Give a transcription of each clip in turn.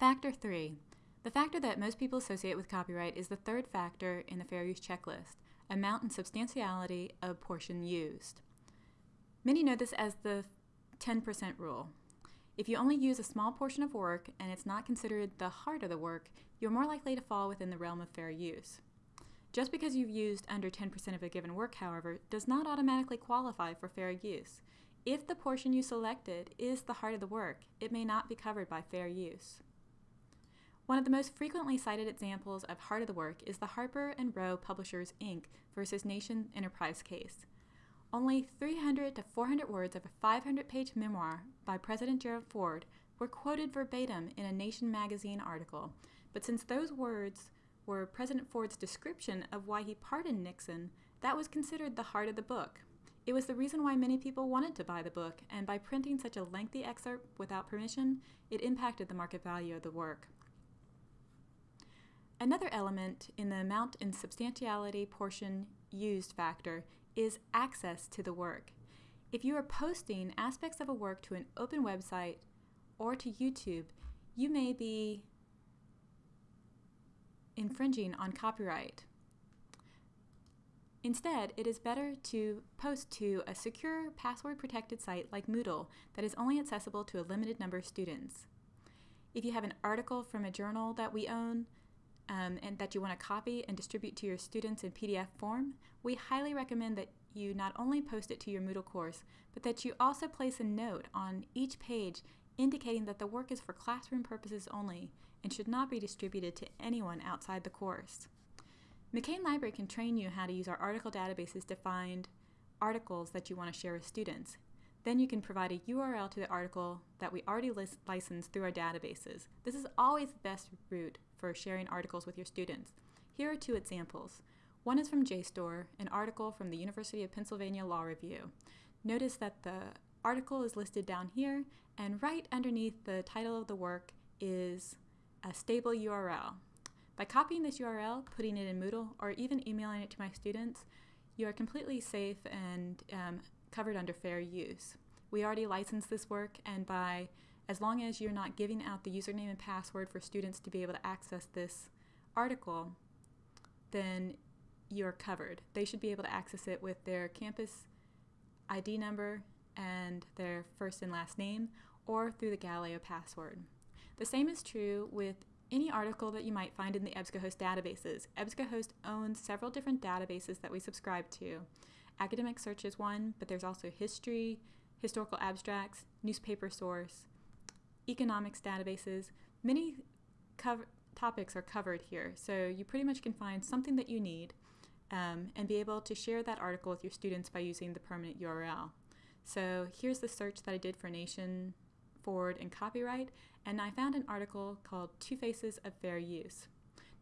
Factor 3. The factor that most people associate with copyright is the third factor in the fair use checklist, amount and substantiality of portion used. Many know this as the 10% rule. If you only use a small portion of work and it's not considered the heart of the work, you're more likely to fall within the realm of fair use. Just because you've used under 10% of a given work, however, does not automatically qualify for fair use. If the portion you selected is the heart of the work, it may not be covered by fair use. One of the most frequently cited examples of heart of the work is the Harper and Row Publishers Inc. versus Nation Enterprise case. Only 300 to 400 words of a 500 page memoir by President Gerald Ford were quoted verbatim in a Nation magazine article, but since those words were President Ford's description of why he pardoned Nixon, that was considered the heart of the book. It was the reason why many people wanted to buy the book, and by printing such a lengthy excerpt without permission, it impacted the market value of the work. Another element in the amount and substantiality portion used factor is access to the work. If you are posting aspects of a work to an open website or to YouTube, you may be infringing on copyright. Instead, it is better to post to a secure, password-protected site like Moodle that is only accessible to a limited number of students. If you have an article from a journal that we own um, and that you want to copy and distribute to your students in PDF form, we highly recommend that you not only post it to your Moodle course, but that you also place a note on each page indicating that the work is for classroom purposes only and should not be distributed to anyone outside the course. McCain Library can train you how to use our article databases to find articles that you want to share with students. Then you can provide a URL to the article that we already licensed through our databases. This is always the best route for sharing articles with your students. Here are two examples. One is from JSTOR, an article from the University of Pennsylvania Law Review. Notice that the article is listed down here, and right underneath the title of the work is a stable URL. By copying this URL, putting it in Moodle, or even emailing it to my students, you are completely safe and um, covered under fair use. We already licensed this work, and by as long as you're not giving out the username and password for students to be able to access this article, then you're covered. They should be able to access it with their campus ID number and their first and last name, or through the Galileo password. The same is true with any article that you might find in the EBSCOhost databases. EBSCOhost owns several different databases that we subscribe to. Academic Search is one, but there's also history, historical abstracts, newspaper source, economics databases. Many topics are covered here, so you pretty much can find something that you need um, and be able to share that article with your students by using the permanent URL. So here's the search that I did for Nation, Ford, and copyright, and I found an article called Two Faces of Fair Use.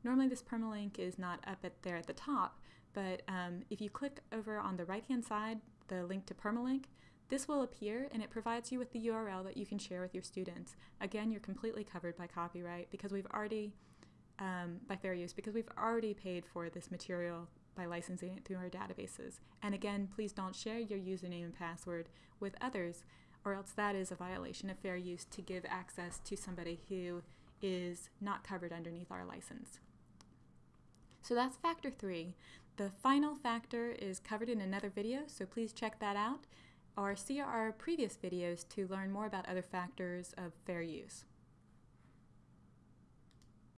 Normally this permalink is not up at there at the top, but um, if you click over on the right hand side, the link to permalink, this will appear and it provides you with the URL that you can share with your students. Again, you're completely covered by copyright because we've already, um, by fair use, because we've already paid for this material by licensing it through our databases. And again, please don't share your username and password with others or else that is a violation of fair use to give access to somebody who is not covered underneath our license. So that's factor three. The final factor is covered in another video, so please check that out or see our previous videos to learn more about other factors of fair use.